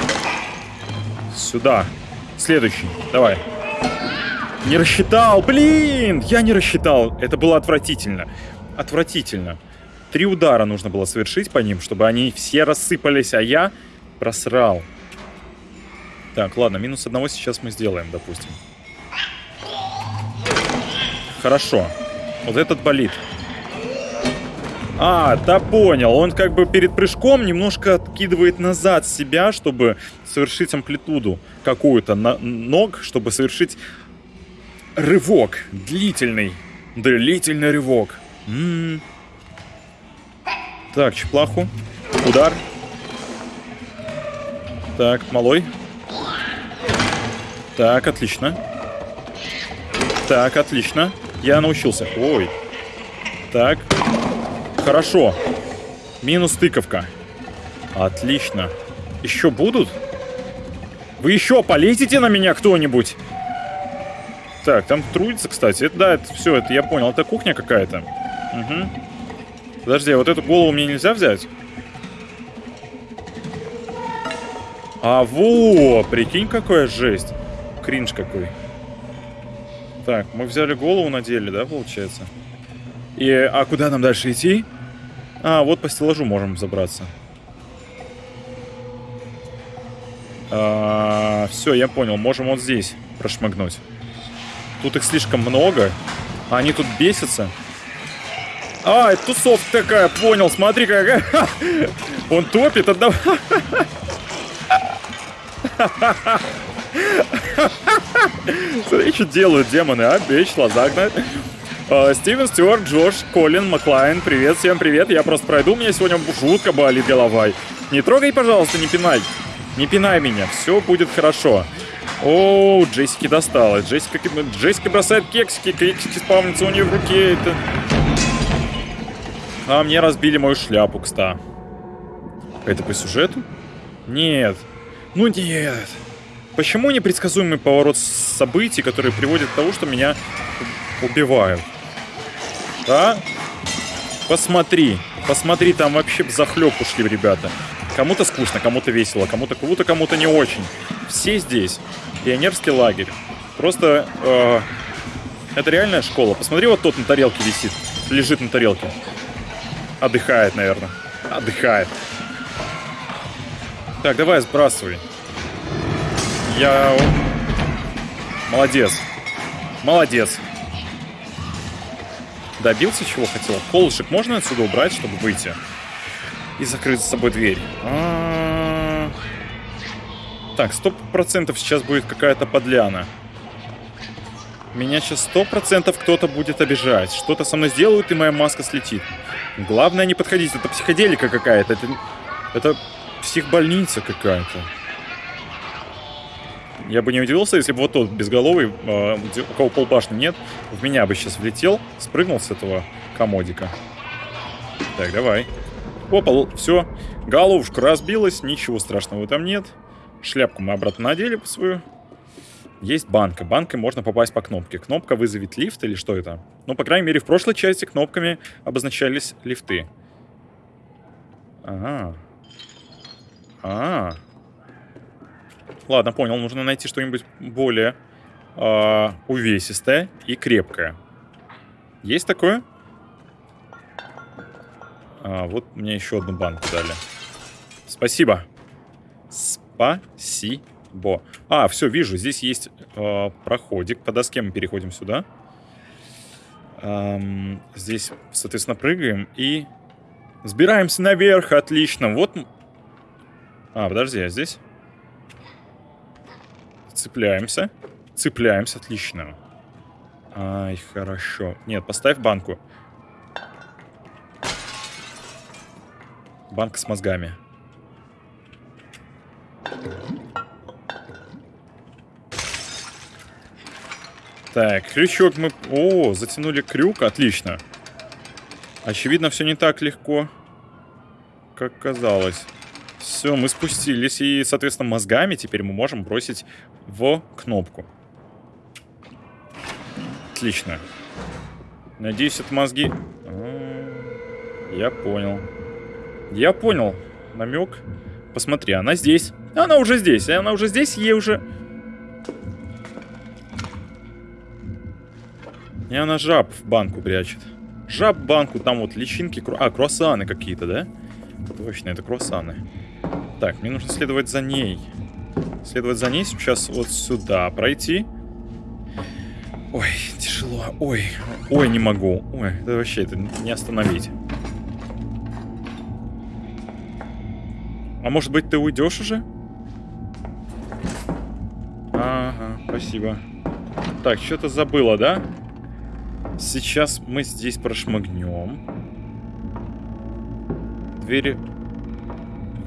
Сюда. Следующий. Давай. Не рассчитал, блин! Я не рассчитал. Это было отвратительно. Отвратительно. Три удара нужно было совершить по ним, чтобы они все рассыпались, а я просрал. Так, ладно, минус одного сейчас мы сделаем, допустим. Хорошо. Вот этот болит. А, да понял. Он как бы перед прыжком немножко откидывает назад себя, чтобы совершить амплитуду какую-то на ног, чтобы совершить рывок. Длительный. Длительный рывок. М -м -м. Так, чеплаху. Удар. Так, малой. Так, отлично. Так, отлично. Я научился. Ой. Так. Хорошо. Минус тыковка. Отлично. Еще будут? Вы еще полетите на меня кто-нибудь? Так, там трудится, кстати. Это, да, это все, это я понял. Это кухня какая-то. Угу. Подожди, а вот эту голову мне нельзя взять? А, во! Прикинь, какая жесть. Кринж какой. Так, мы взяли голову, надели, да, получается? И, а куда нам дальше идти? А, вот по стеллажу можем забраться. А, все, я понял. Можем вот здесь прошмыгнуть. Тут их слишком много. А они тут бесятся. А, это тусовка такая, понял. Смотри, какая. Он топит, отдав... Смотри, что делают демоны, а? Весело загнать. Uh, Стивен Стюарт, Джош, Колин, Маклайн, привет, всем привет. Я просто пройду, у меня сегодня жутко болит голова. Не трогай, пожалуйста, не пинай. Не пинай меня, все будет хорошо. О, Джессики досталось. Джессика, Джессика бросает кексики, кексики спавнятся у нее в руке. Это... А мне разбили мою шляпу, кста. Это по сюжету? Нет. Ну нет. Почему непредсказуемый поворот событий, который приводит к тому, что меня убивают? Да? Посмотри. Посмотри, там вообще захлеб ушли ребята. Кому-то скучно, кому-то весело, кому-то кому-то кому-то не очень. Все здесь. Пионерский лагерь. Просто э, это реальная школа. Посмотри, вот тот на тарелке висит. Лежит на тарелке. Отдыхает, наверное. Отдыхает. Так, давай сбрасывай. Я... Молодец. Молодец. Добился чего хотел. Колышек можно отсюда убрать, чтобы выйти? И закрыть за собой дверь. А -а -а. Так, сто процентов сейчас будет какая-то подляна. Меня сейчас сто процентов кто-то будет обижать. Что-то со мной сделают, и моя маска слетит. Главное не подходить. Это психоделика какая-то. Это, это психбольница какая-то. Я бы не удивился, если бы вот тот безголовый, э, у кого полбашни нет, в меня бы сейчас влетел, спрыгнул с этого комодика. Так, давай. Опа, все. Головушка разбилась, ничего страшного там нет. Шляпку мы обратно надели по свою. Есть банка. Банкой можно попасть по кнопке. Кнопка вызовет лифт или что это? Ну, по крайней мере, в прошлой части кнопками обозначались лифты. Ага. А, -а, -а. Ладно, понял. Нужно найти что-нибудь более э, увесистое и крепкое. Есть такое? А, вот мне еще одну банку дали. Спасибо. Спасибо. А, все, вижу. Здесь есть э, проходик. По доске мы переходим сюда. Эм, здесь, соответственно, прыгаем и сбираемся наверх. Отлично. Вот... А, подожди, а здесь? Цепляемся. Цепляемся, отлично. Ай, хорошо. Нет, поставь банку. Банка с мозгами. Так, крючок мы... О, затянули крюк, отлично. Очевидно, все не так легко, как казалось. Все, мы спустились, и, соответственно, мозгами теперь мы можем бросить в кнопку. Отлично. Надеюсь, это мозги... А, я понял. Я понял. Намек. Посмотри, она здесь. Она уже здесь. Она уже здесь, ей уже... И она жаб в банку прячет. Жаб в банку, там вот личинки... А, круассаны какие-то, да? Точно, это круассаны. Так, мне нужно следовать за ней. Следовать за ней сейчас вот сюда пройти. Ой, тяжело. Ой, ой, не могу. Ой, это вообще это не остановить. А может быть ты уйдешь уже? Ага, спасибо. Так, что-то забыла, да? Сейчас мы здесь прошмыгнем. Двери...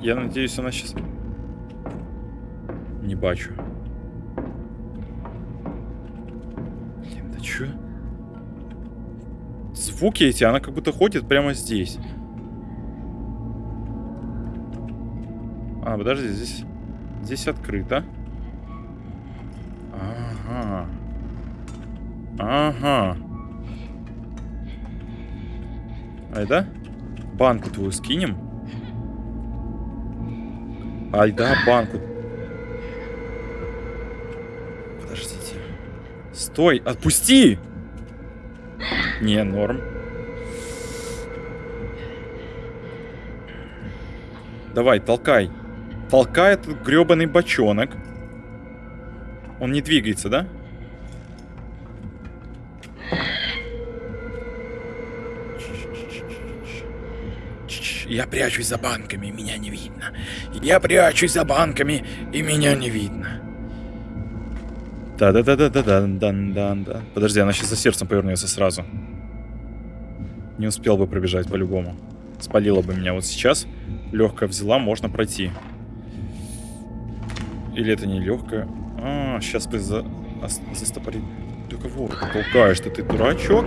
Я надеюсь, она сейчас... Не бачу. Чё? Звуки эти, она как будто ходит прямо здесь. А, подожди, здесь... Здесь открыто. Ага. Ага. Ай, да? Банку твою скинем. Ай, да, банку. Стой, отпусти! Не, норм. Давай, толкай. Толкай этот гребаный бочонок. Он не двигается, да? Я прячусь за банками, меня не видно. Я прячусь за банками, и меня не видно. Да-да-да-да-да-да-да-да. Подожди, она сейчас за сердцем повернется сразу. Не успел бы пробежать по-любому. Спалила бы меня вот сейчас. Легкая взяла, можно пройти. Или это не легкая? А, сейчас бы за... застопорить. Ты кого толкаешь ты, ты дурачок?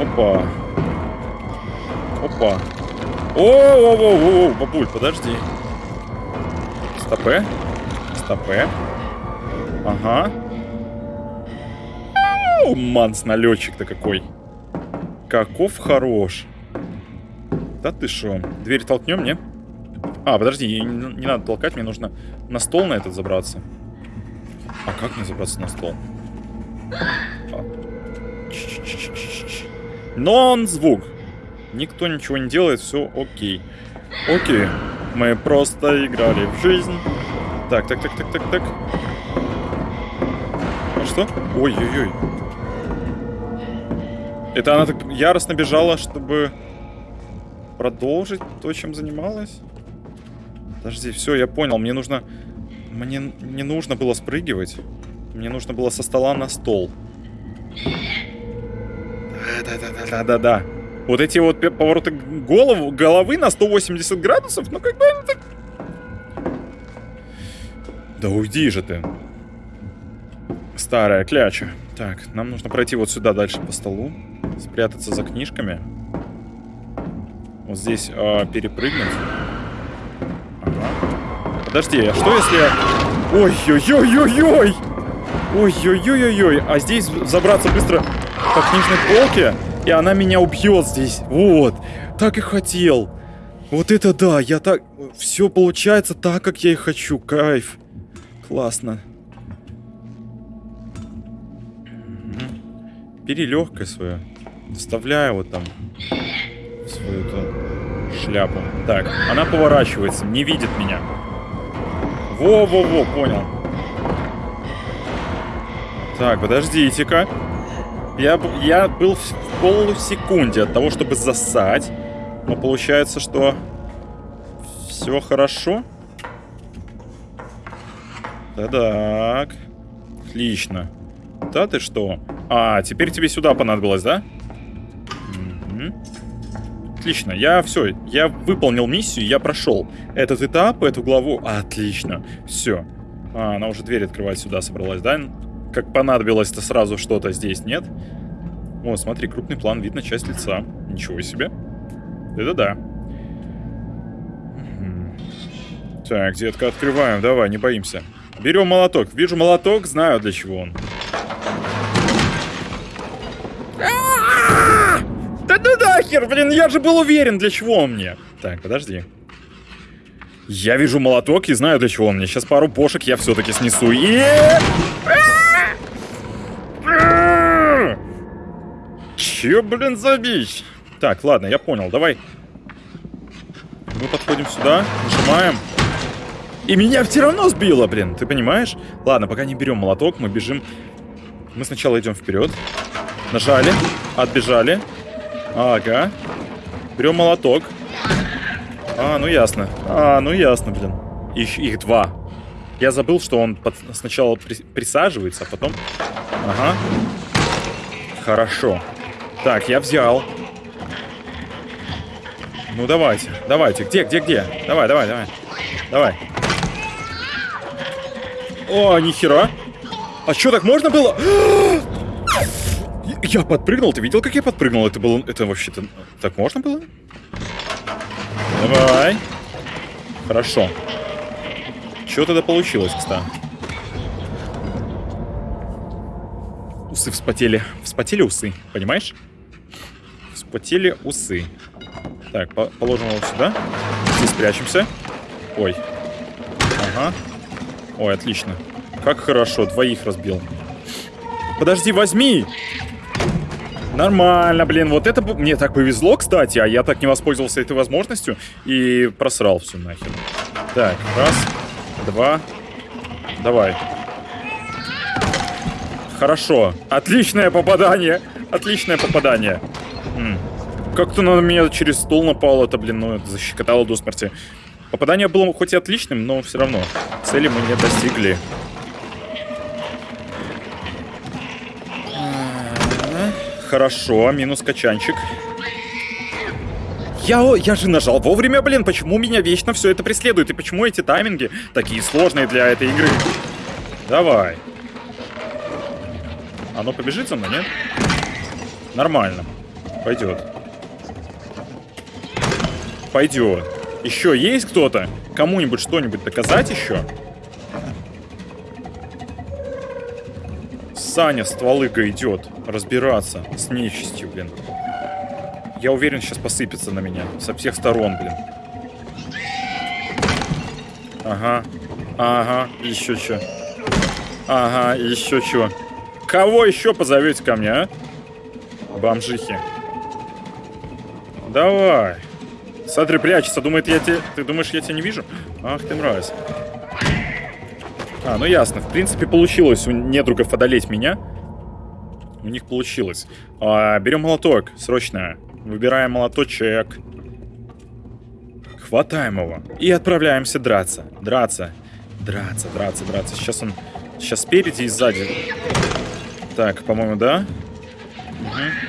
Опа. Опа. О-о-о-о-о, бабуль, подожди. Стопе. Стопе. Ага. Манс налетчик-то какой. Каков хорош. Да ты шо? Дверь толкнем, не? А, подожди, не, не надо толкать, мне нужно на стол на этот забраться. А как мне забраться на стол? А. Нон-звук. Никто ничего не делает, все окей. Окей. Мы просто играли в жизнь. Так, так, так, так, так, так что? Ой-ой-ой. Это она так яростно бежала, чтобы продолжить то, чем занималась? Подожди, все, я понял. Мне нужно... Мне не нужно было спрыгивать. Мне нужно было со стола на стол. Да-да-да-да-да-да. Вот эти вот повороты голову, головы на 180 градусов, ну как бы это... Да уйди же ты. Старая кляча. Так, нам нужно пройти вот сюда дальше по столу. Спрятаться за книжками. Вот здесь э, перепрыгнуть. Ага. Подожди, а что если... Ой-ой-ой-ой-ой! Ой-ой-ой-ой-ой! А здесь забраться быстро по книжной полке, и она меня убьет здесь. Вот. Так и хотел. Вот это да, я так... Все получается так, как я и хочу. Кайф. Классно. Бери легкое свое. Вставляю вот там свою эту шляпу. Так, она поворачивается, не видит меня. Во-во-во, понял. Так, подождите-ка. Я, я был в полусекунде от того, чтобы засать. Но получается, что все хорошо. Да-так. Отлично. Да ты что? А, теперь тебе сюда понадобилось, да? Угу. отлично. Я все, я выполнил миссию, я прошел этот этап, эту главу. Отлично. Все. А, она уже дверь открывать сюда собралась, да? Как понадобилось-то сразу что-то здесь, нет? О, смотри, крупный план, видно часть лица. Ничего себе. Это да. Так, детка, открываем. Давай, не боимся. Берем молоток. Вижу молоток, знаю для чего он. Да ну нахер, блин, я же был уверен, для чего он мне. Так, подожди. Я вижу молоток и знаю, для чего он мне. Сейчас пару бошек я все-таки снесу. И... Че, блин, за бич? Так, ладно, я понял, давай. Мы подходим сюда, нажимаем. И меня все равно сбило, блин, ты понимаешь? Ладно, пока не берем молоток, мы бежим. Мы сначала идем вперед. Нажали, отбежали. Ага. Берем молоток. А, ну ясно. А, ну ясно, блин. Их, их два. Я забыл, что он под... сначала при... присаживается, а потом... Ага. Хорошо. Так, я взял. Ну, давайте, давайте. Где, где, где? Давай, давай, давай. Давай. О, нихера. А что, так можно было? Я подпрыгнул. Ты видел, как я подпрыгнул? Это было... Это вообще-то... Так можно было? Давай. Хорошо. Что тогда получилось, кстати? Усы вспотели. Вспотели усы, понимаешь? Вспотели усы. Так, по положим его сюда. Здесь спрячемся. Ой. Ага. Ой, отлично. Как хорошо, двоих разбил. Подожди, возьми! Нормально, блин, вот это мне так повезло, кстати, а я так не воспользовался этой возможностью и просрал все нахер. Так, раз, два, давай. Хорошо, отличное попадание, отличное попадание. Как-то на меня через стол напал, это, блин, ну, это защекотало до смерти. Попадание было хоть и отличным, но все равно цели мы не достигли. Хорошо, минус качанчик. Я, я же нажал вовремя, блин, почему меня вечно все это преследует? И почему эти тайминги такие сложные для этой игры? Давай. Оно побежит за мной, нет? Нормально. Пойдет. Пойдет. Еще есть кто-то? Кому-нибудь что-нибудь доказать еще? Саня стволыга идет разбираться с нечистью, блин. Я уверен, сейчас посыпется на меня со всех сторон, блин. Ага. Ага, еще что. Ага, еще что. Кого еще позовете ко мне, а? Бомжихи. Давай. Смотри, прячется. Думает, я тебе... Ты думаешь, я тебя не вижу? Ах ты мразь. А, ну ясно. В принципе, получилось у недругов одолеть меня. У них получилось. А, берем молоток, срочно. Выбираем молоточек. Хватаем его. И отправляемся драться. Драться. Драться, драться, драться. Сейчас он... Сейчас спереди и сзади. Так, по-моему, да? Угу.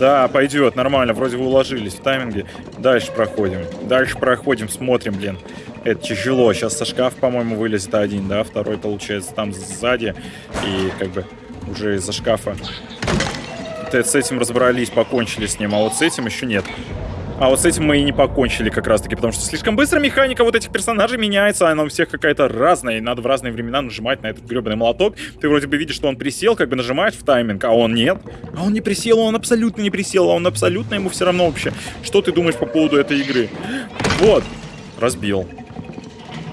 Да, пойдет, нормально. Вроде вы уложились в тайминге. Дальше проходим. Дальше проходим, смотрим, блин. Это тяжело. Сейчас со шкаф, по-моему, вылезет один, да? Второй, получается, там сзади. И как бы уже из-за шкафа. С этим разобрались, покончили с ним, а вот с этим еще нет. А вот с этим мы и не покончили как раз-таки, потому что слишком быстро механика вот этих персонажей меняется, она у всех какая-то разная, и надо в разные времена нажимать на этот гребаный молоток. Ты вроде бы видишь, что он присел, как бы нажимаешь в тайминг, а он нет. А он не присел, он абсолютно не присел, а он абсолютно ему все равно вообще. Что ты думаешь по поводу этой игры? Вот, разбил.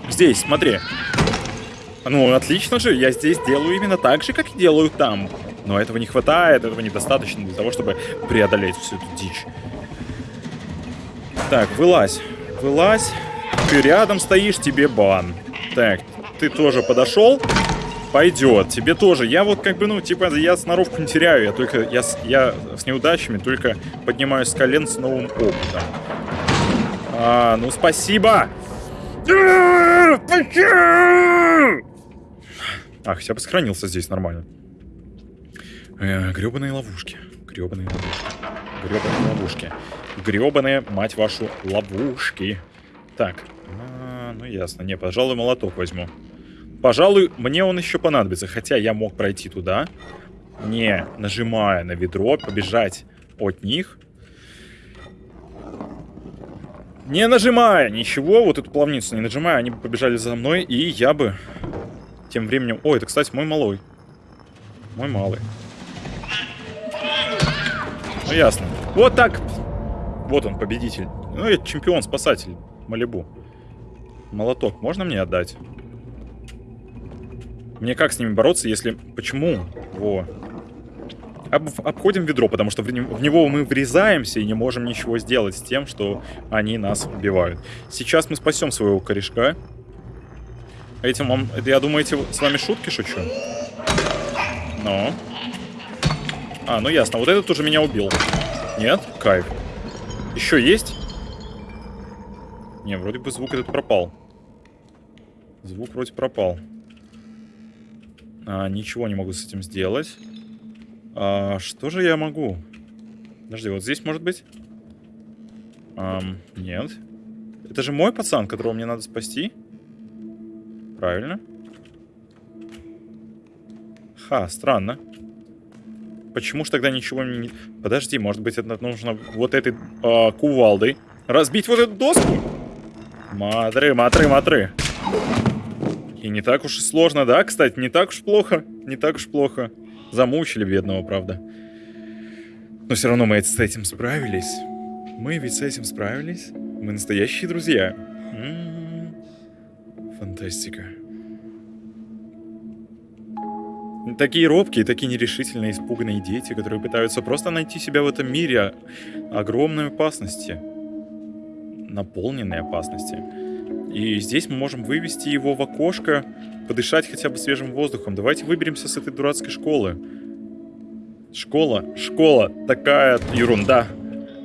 Здесь, смотри. Ну, отлично же, я здесь делаю именно так же, как и делаю там. Но этого не хватает, этого недостаточно для того, чтобы преодолеть всю эту дичь. Так, вылазь. Вылазь. Ты рядом стоишь, тебе бан. Так, ты тоже подошел. Пойдет. Тебе тоже. Я вот как бы, ну, типа, я сноровку не теряю. Я только, я, я с неудачами только поднимаюсь с колен с новым опытом. А, ну, спасибо. Ах, я бы сохранился здесь нормально. Э, гребаные ловушки. Гребаные ловушки. Гребаные ловушки. Гребаные, мать вашу, ловушки. Так, а, ну ясно. Не, пожалуй, молоток возьму. Пожалуй, мне он еще понадобится, хотя я мог пройти туда, не нажимая на ведро, побежать от них. Не нажимая ничего, вот эту плавницу не нажимая, они бы побежали за мной, и я бы тем временем... Ой, это, кстати, мой малой. Мой малый. Ну, ясно. Вот так. Вот он, победитель. Ну, это чемпион-спасатель Малибу. Молоток можно мне отдать? Мне как с ними бороться, если... Почему? Во. Об, обходим ведро, потому что в, в него мы врезаемся и не можем ничего сделать с тем, что они нас убивают. Сейчас мы спасем своего корешка. Этим вам... Это, я думаю, эти с вами шутки шучу? Но... А, ну ясно. Вот этот уже меня убил. Нет? Кайф. Еще есть? Не, вроде бы звук этот пропал. Звук вроде пропал. А, ничего не могу с этим сделать. А, что же я могу? Подожди, вот здесь может быть? Ам, нет. Это же мой пацан, которого мне надо спасти? Правильно. Ха, странно. Почему ж тогда ничего не... Подожди, может быть, это нужно вот этой э, кувалдой разбить вот эту доску? Матры, матры, матры. И не так уж и сложно, да, кстати, не так уж плохо, не так уж плохо. Замучили бедного, правда. Но все равно мы с этим справились. Мы ведь с этим справились. Мы настоящие друзья. М -м -м. Фантастика. Такие робкие, такие нерешительные, испуганные дети, которые пытаются просто найти себя в этом мире огромной опасности. Наполненной опасности. И здесь мы можем вывести его в окошко, подышать хотя бы свежим воздухом. Давайте выберемся с этой дурацкой школы. Школа, школа, такая ерунда.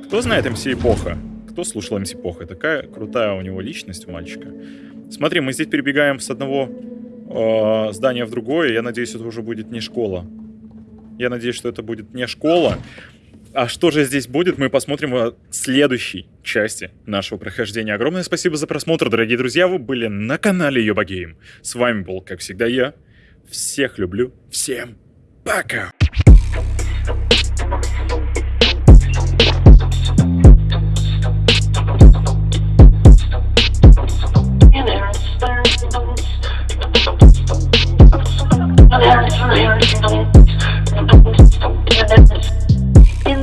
Кто знает МС Эпоха? Кто слушал МС Эпоха? Такая крутая у него личность у мальчика. Смотри, мы здесь перебегаем с одного э, здания в другое. Я надеюсь, это уже будет не школа. Я надеюсь, что это будет не школа, а что же здесь будет, мы посмотрим в следующей части нашего прохождения. Огромное спасибо за просмотр, дорогие друзья. Вы были на канале Йоба Гейм. С вами был, как всегда, я. Всех люблю. Всем пока! In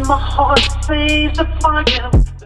my heart, sees a fire.